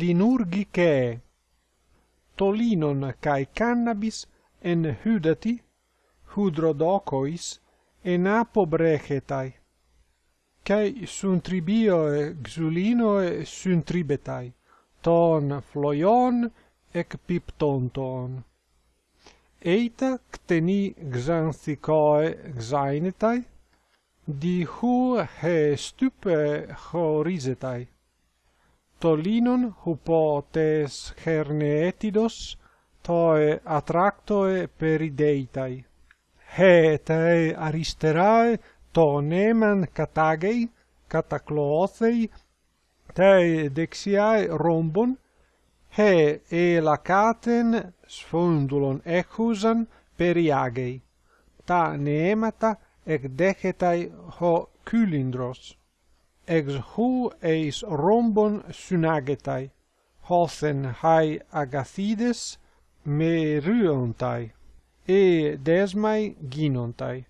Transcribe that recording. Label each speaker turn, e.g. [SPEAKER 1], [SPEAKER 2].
[SPEAKER 1] linurgicae tolinon kai cannabis en hydati hydrodocois en apo brechetai cae suntribioe xulinoe suntribetai ton floion ec piptonton. Eita cteni xanthicoe xainetai di hu he stupe horizetai tolinon hupotes herneetidos toe attractoe perideitai. He te aristerae to neman catagei, catacloothei, te dexiae rombon, he elacaten sfondulon echusan periagei, ta neemata ec dechetai ho cylindros ex hu eis rhombon synagetai, hothen hai agathides me ryontai, e desmai ginontai.